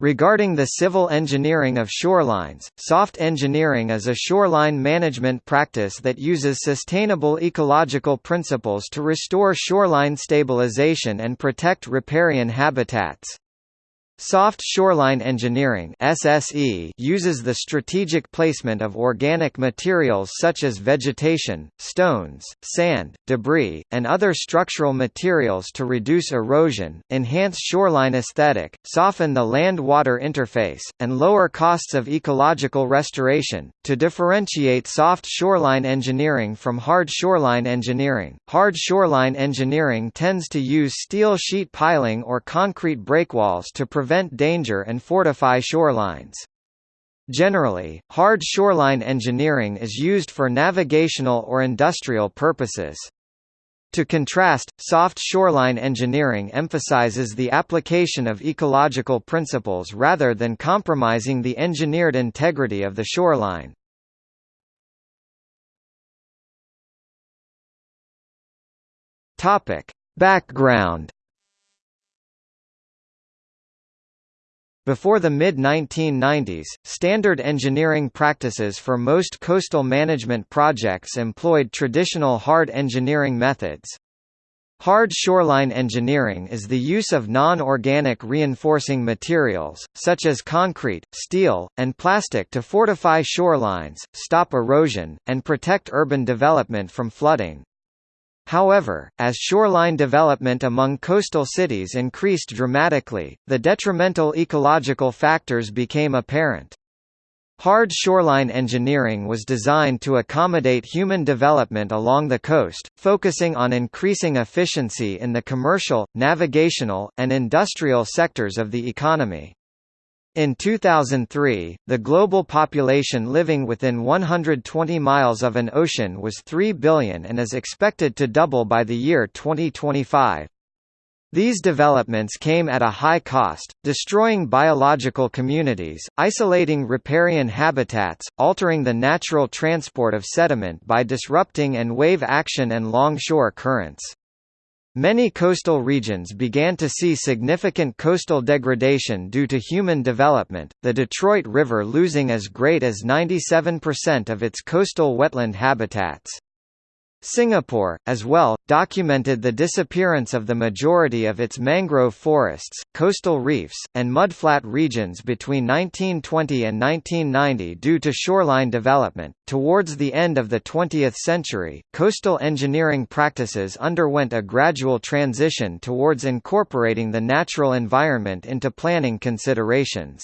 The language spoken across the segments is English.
Regarding the civil engineering of shorelines, soft engineering is a shoreline management practice that uses sustainable ecological principles to restore shoreline stabilization and protect riparian habitats. Soft shoreline engineering (SSE) uses the strategic placement of organic materials such as vegetation, stones, sand, debris, and other structural materials to reduce erosion, enhance shoreline aesthetic, soften the land-water interface, and lower costs of ecological restoration. To differentiate soft shoreline engineering from hard shoreline engineering, hard shoreline engineering tends to use steel sheet piling or concrete breakwalls to prevent prevent danger and fortify shorelines. Generally, hard shoreline engineering is used for navigational or industrial purposes. To contrast, soft shoreline engineering emphasizes the application of ecological principles rather than compromising the engineered integrity of the shoreline. Background Before the mid-1990s, standard engineering practices for most coastal management projects employed traditional hard engineering methods. Hard shoreline engineering is the use of non-organic reinforcing materials, such as concrete, steel, and plastic to fortify shorelines, stop erosion, and protect urban development from flooding. However, as shoreline development among coastal cities increased dramatically, the detrimental ecological factors became apparent. Hard shoreline engineering was designed to accommodate human development along the coast, focusing on increasing efficiency in the commercial, navigational, and industrial sectors of the economy. In 2003, the global population living within 120 miles of an ocean was 3 billion and is expected to double by the year 2025. These developments came at a high cost, destroying biological communities, isolating riparian habitats, altering the natural transport of sediment by disrupting and wave action and longshore currents. Many coastal regions began to see significant coastal degradation due to human development, the Detroit River losing as great as 97% of its coastal wetland habitats. Singapore, as well, documented the disappearance of the majority of its mangrove forests, coastal reefs, and mudflat regions between 1920 and 1990 due to shoreline development. Towards the end of the 20th century, coastal engineering practices underwent a gradual transition towards incorporating the natural environment into planning considerations.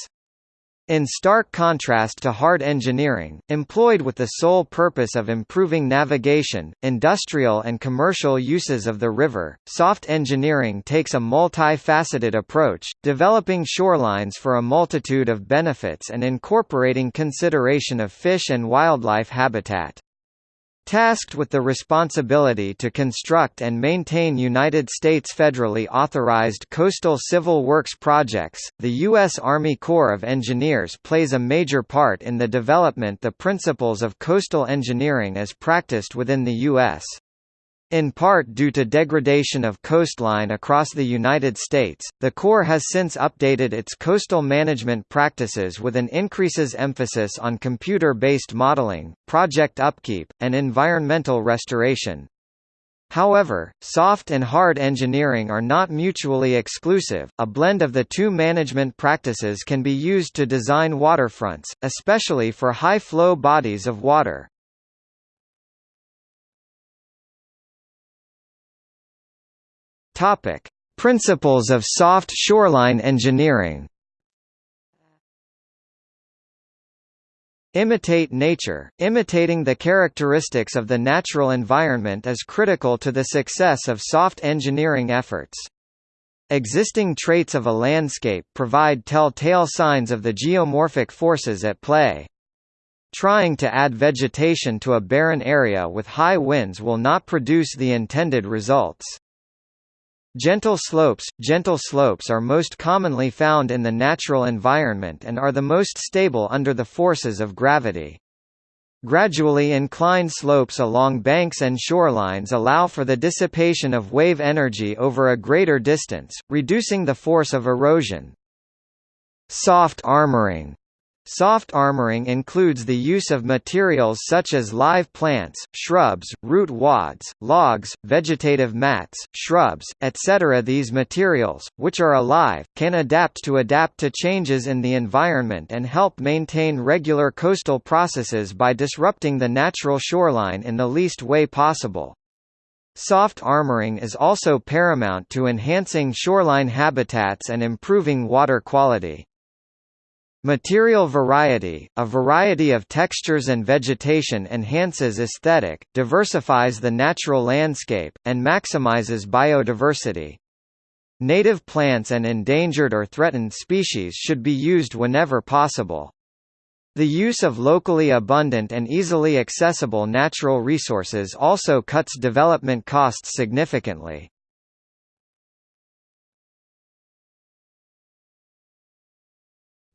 In stark contrast to hard engineering, employed with the sole purpose of improving navigation, industrial and commercial uses of the river, soft engineering takes a multi-faceted approach, developing shorelines for a multitude of benefits and incorporating consideration of fish and wildlife habitat. Tasked with the responsibility to construct and maintain United States federally authorized coastal civil works projects, the U.S. Army Corps of Engineers plays a major part in the development the principles of coastal engineering as practiced within the U.S. In part due to degradation of coastline across the United States, the Corps has since updated its coastal management practices with an increases emphasis on computer-based modeling, project upkeep, and environmental restoration. However, soft and hard engineering are not mutually exclusive, a blend of the two management practices can be used to design waterfronts, especially for high-flow bodies of water. Topic: Principles of soft shoreline engineering. Imitate nature. Imitating the characteristics of the natural environment is critical to the success of soft engineering efforts. Existing traits of a landscape provide tell-tale signs of the geomorphic forces at play. Trying to add vegetation to a barren area with high winds will not produce the intended results. Gentle slopes Gentle slopes are most commonly found in the natural environment and are the most stable under the forces of gravity. Gradually inclined slopes along banks and shorelines allow for the dissipation of wave energy over a greater distance, reducing the force of erosion. Soft armoring Soft armoring includes the use of materials such as live plants, shrubs, root wads, logs, vegetative mats, shrubs, etc. These materials, which are alive, can adapt to adapt to changes in the environment and help maintain regular coastal processes by disrupting the natural shoreline in the least way possible. Soft armoring is also paramount to enhancing shoreline habitats and improving water quality. Material variety, a variety of textures and vegetation enhances aesthetic, diversifies the natural landscape, and maximizes biodiversity. Native plants and endangered or threatened species should be used whenever possible. The use of locally abundant and easily accessible natural resources also cuts development costs significantly.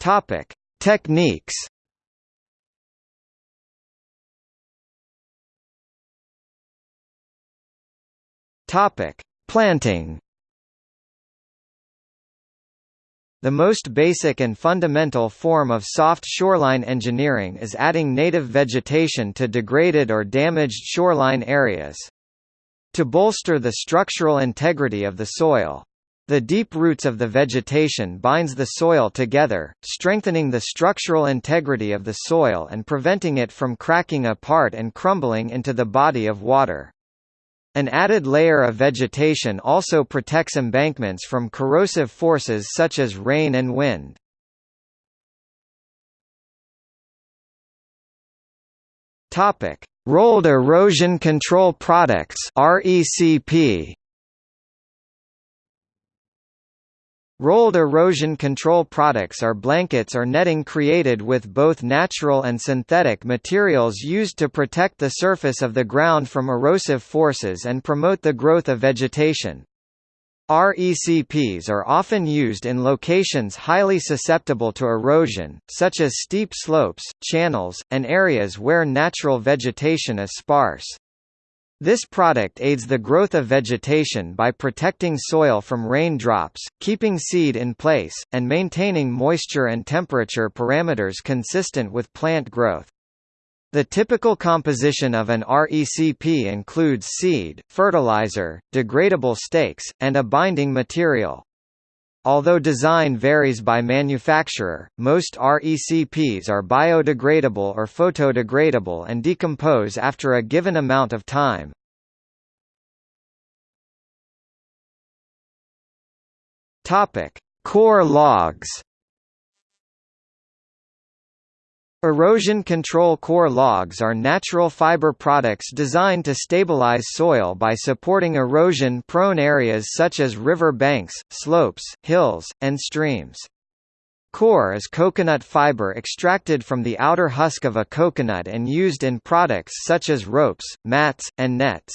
Topic: Techniques. Topic: Planting. The most basic and fundamental form of soft shoreline engineering is adding native vegetation to degraded or damaged shoreline areas. To bolster the structural integrity of the soil, the deep roots of the vegetation binds the soil together, strengthening the structural integrity of the soil and preventing it from cracking apart and crumbling into the body of water. An added layer of vegetation also protects embankments from corrosive forces such as rain and wind. Topic: Rolled erosion control products (RECP). Rolled erosion control products are blankets or netting created with both natural and synthetic materials used to protect the surface of the ground from erosive forces and promote the growth of vegetation. RECPs are often used in locations highly susceptible to erosion, such as steep slopes, channels, and areas where natural vegetation is sparse. This product aids the growth of vegetation by protecting soil from raindrops, keeping seed in place, and maintaining moisture and temperature parameters consistent with plant growth. The typical composition of an RECP includes seed, fertilizer, degradable stakes, and a binding material. Although design varies by manufacturer, most RECPs are biodegradable or photodegradable and decompose after a given amount of time. Coir logs. Erosion control coir logs are natural fiber products designed to stabilize soil by supporting erosion-prone areas such as river banks, slopes, hills, and streams. Coir is coconut fiber extracted from the outer husk of a coconut and used in products such as ropes, mats, and nets.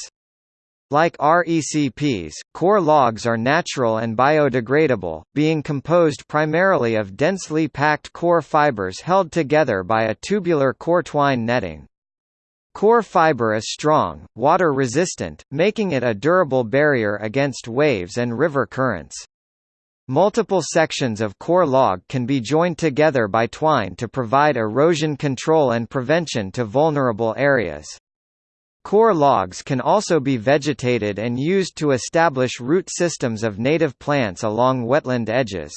Like RECPs, coir logs are natural and biodegradable, being composed primarily of densely packed coir fibers held together by a tubular coir twine netting. Coir fiber is strong, water-resistant, making it a durable barrier against waves and river currents. Multiple sections of coir log can be joined together by twine to provide erosion control and prevention to vulnerable areas. Coir logs can also be vegetated and used to establish root systems of native plants along wetland edges.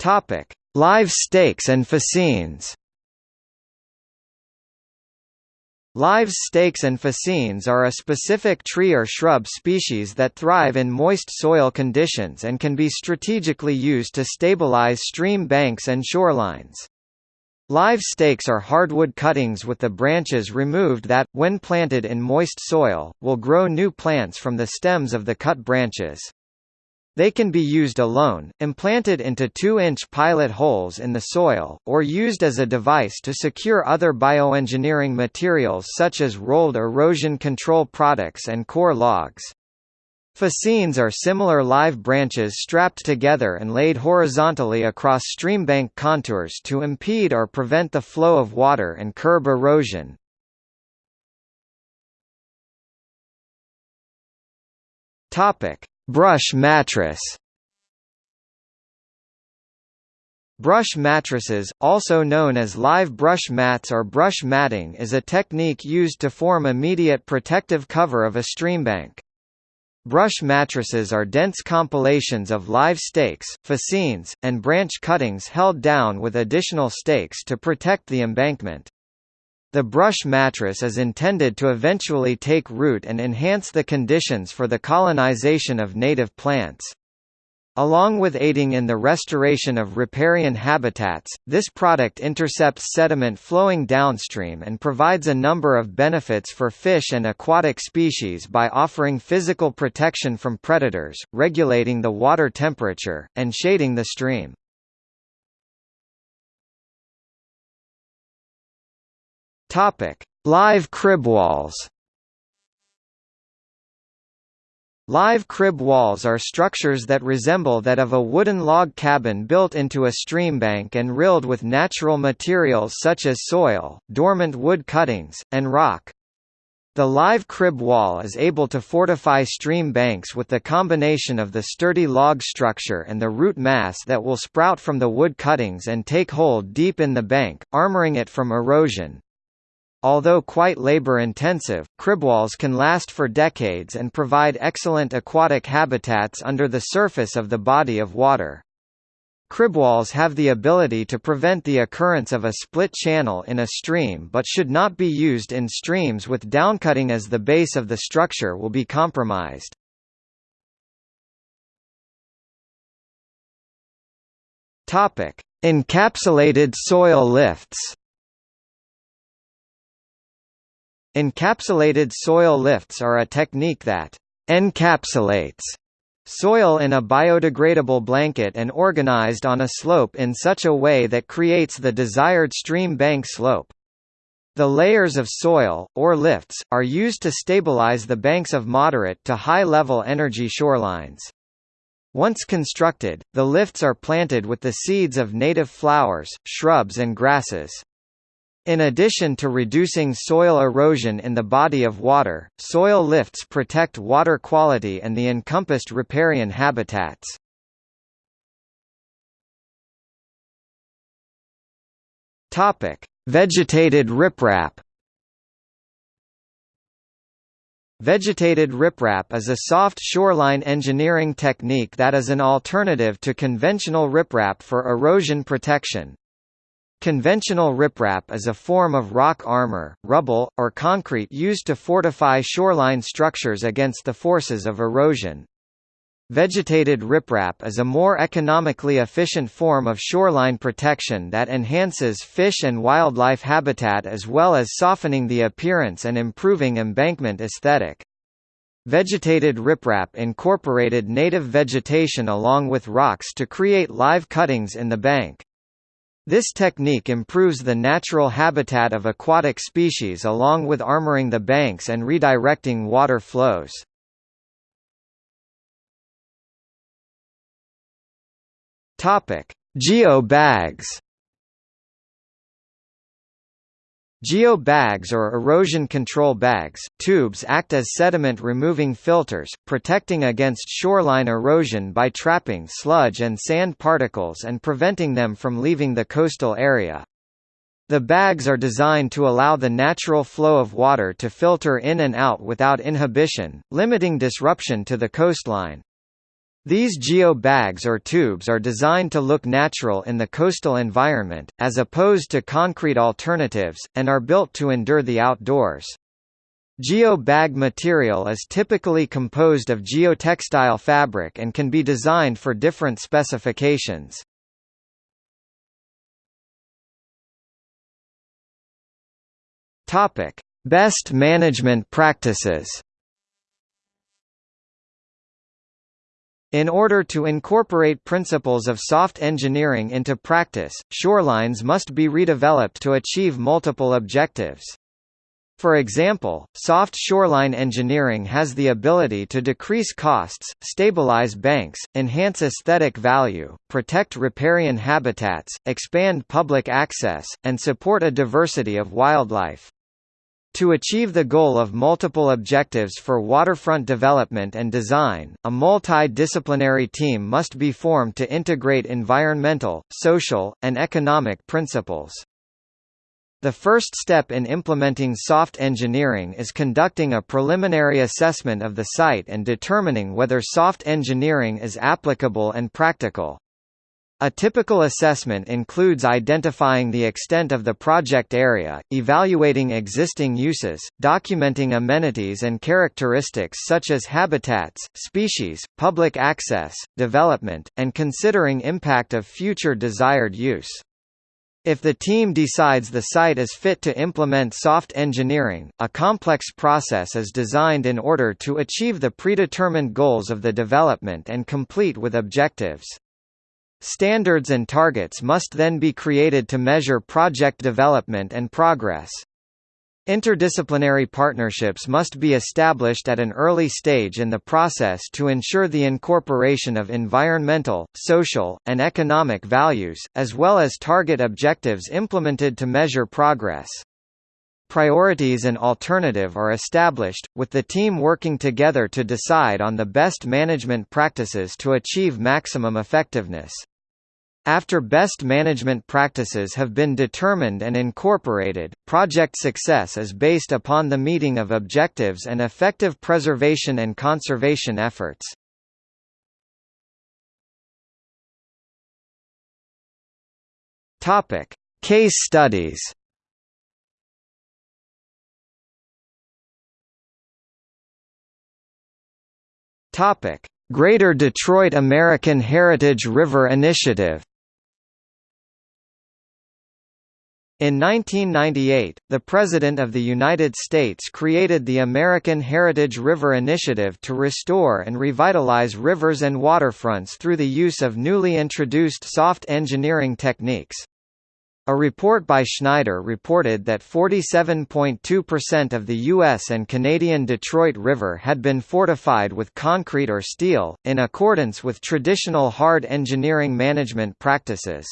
Topic: Live stakes and fascines. Live stakes and fascines are a specific tree or shrub species that thrive in moist soil conditions and can be strategically used to stabilize stream banks and shorelines. Live stakes are hardwood cuttings with the branches removed that, when planted in moist soil, will grow new plants from the stems of the cut branches. They can be used alone, implanted into 2-inch pilot holes in the soil, or used as a device to secure other bioengineering materials such as rolled erosion control products and coir logs. Fascines are similar live branches strapped together and laid horizontally across streambank contours to impede or prevent the flow of water and curb erosion. Brush mattress Brush mattresses, also known as live brush mats or brush matting is a technique used to form immediate protective cover of a streambank. Brush mattresses are dense compilations of live stakes, fascines, and branch cuttings held down with additional stakes to protect the embankment. The brush mattress is intended to eventually take root and enhance the conditions for the colonization of native plants. Along with aiding in the restoration of riparian habitats, this product intercepts sediment flowing downstream and provides a number of benefits for fish and aquatic species by offering physical protection from predators, regulating the water temperature, and shading the stream. Live crib walls Live crib walls are structures that resemble that of a wooden log cabin built into a streambank and rilled with natural materials such as soil, dormant wood cuttings, and rock. The live crib wall is able to fortify stream banks with the combination of the sturdy log structure and the root mass that will sprout from the wood cuttings and take hold deep in the bank, armoring it from erosion. Although quite labor-intensive, cribwalls can last for decades and provide excellent aquatic habitats under the surface of the body of water. Cribwalls have the ability to prevent the occurrence of a split channel in a stream but should not be used in streams with downcutting as the base of the structure will be compromised. Encapsulated soil lifts Encapsulated soil lifts are a technique that encapsulates soil in a biodegradable blanket and organized on a slope in such a way that creates the desired stream bank slope. The layers of soil, or lifts, are used to stabilize the banks of moderate to high-level energy shorelines. Once constructed, the lifts are planted with the seeds of native flowers, shrubs and grasses. In addition to reducing soil erosion in the body of water, soil lifts protect water quality and the encompassed riparian habitats. Topic: Vegetated riprap. Vegetated riprap is a soft shoreline engineering technique that is an alternative to conventional riprap for erosion protection. Conventional riprap is a form of rock armor, rubble, or concrete used to fortify shoreline structures against the forces of erosion. Vegetated riprap is a more economically efficient form of shoreline protection that enhances fish and wildlife habitat as well as softening the appearance and improving embankment aesthetic. Vegetated riprap incorporated native vegetation along with rocks to create live cuttings in the bank. This technique improves the natural habitat of aquatic species along with armoring the banks and redirecting water flows. Topic: Geo bags. Or erosion control bags tubes act as sediment-removing filters, protecting against shoreline erosion by trapping sludge and sand particles and preventing them from leaving the coastal area. The bags are designed to allow the natural flow of water to filter in and out without inhibition, limiting disruption to the coastline. These geo bags or tubes are designed to look natural in the coastal environment, as opposed to concrete alternatives, and are built to endure the outdoors. Geo bag material is typically composed of geotextile fabric and can be designed for different specifications. Best management practices In order to incorporate principles of soft engineering into practice, shorelines must be redeveloped to achieve multiple objectives. For example, soft shoreline engineering has the ability to decrease costs, stabilize banks, enhance aesthetic value, protect riparian habitats, expand public access, and support a diversity of wildlife. To achieve the goal of multiple objectives for waterfront development and design, a multi-disciplinary team must be formed to integrate environmental, social, and economic principles. The first step in implementing soft engineering is conducting a preliminary assessment of the site and determining whether soft engineering is applicable and practical. A typical assessment includes identifying the extent of the project area, evaluating existing uses, documenting amenities and characteristics such as habitats, species, public access, development, and considering impact of future desired use. If the team decides the site is fit to implement soft engineering, a complex process is designed in order to achieve the predetermined goals of the development and complete with objectives. Standards and targets must then be created to measure project development and progress. Interdisciplinary partnerships must be established at an early stage in the process to ensure the incorporation of environmental, social, and economic values, as well as target objectives implemented to measure progress. Priorities and alternative are established, with the team working together to decide on the best management practices to achieve maximum effectiveness. After best management practices have been determined and incorporated, project success is based upon the meeting of objectives and effective preservation and conservation efforts. Case studies. Topic: Greater Detroit American Heritage River Initiative In 1998, the President of the United States created the American Heritage River Initiative to restore and revitalize rivers and waterfronts through the use of newly introduced soft engineering techniques. A report by Schneider reported that 47.2% of the U.S. and Canadian Detroit River had been fortified with concrete or steel, in accordance with traditional hard engineering management practices.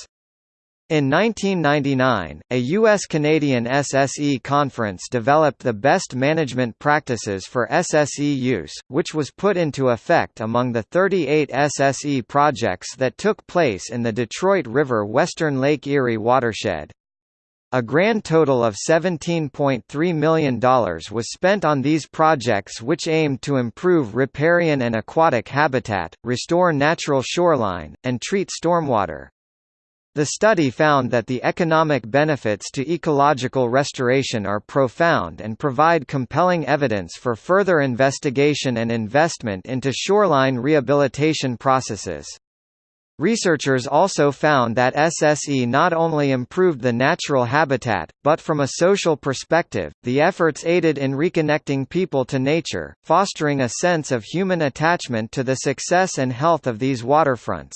In 1999, a U.S.-Canadian SSE conference developed the best management practices for SSE use, which was put into effect among the 38 SSE projects that took place in the Detroit River Western Lake Erie watershed. A grand total of $17.3 million was spent on these projects which aimed to improve riparian and aquatic habitat, restore natural shoreline, and treat stormwater. The study found that the economic benefits to ecological restoration are profound and provide compelling evidence for further investigation and investment into shoreline rehabilitation processes. Researchers also found that SSE not only improved the natural habitat, but from a social perspective, the efforts aided in reconnecting people to nature, fostering a sense of human attachment to the success and health of these waterfronts.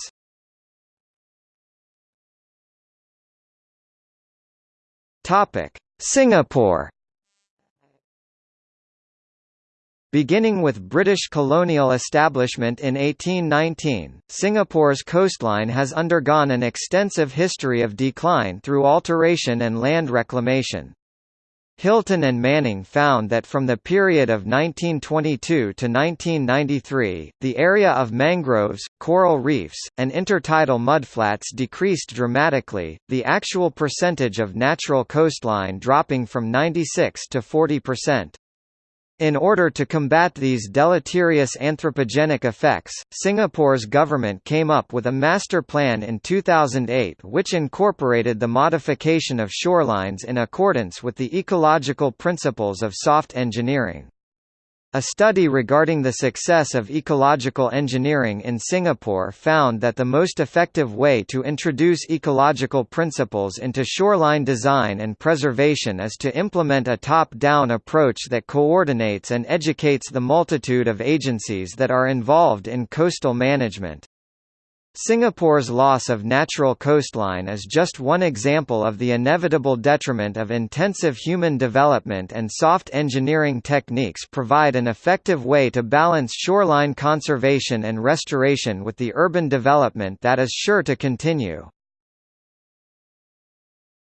Topic: Singapore. Beginning with British colonial establishment in 1819, Singapore's coastline has undergone an extensive history of decline through alteration and land reclamation. Hilton and Manning found that from the period of 1922 to 1993, the area of mangroves, coral reefs, and intertidal mudflats decreased dramatically, the actual percentage of natural coastline dropping from 96 to 40 percent. In order to combat these deleterious anthropogenic effects, Singapore's government came up with a master plan in 2008 which incorporated the modification of shorelines in accordance with the ecological principles of soft engineering. A study regarding the success of ecological engineering in Singapore found that the most effective way to introduce ecological principles into shoreline design and preservation is to implement a top-down approach that coordinates and educates the multitude of agencies that are involved in coastal management. Singapore's loss of natural coastline is just one example of the inevitable detriment of intensive human development and soft engineering techniques provide an effective way to balance shoreline conservation and restoration with the urban development that is sure to continue.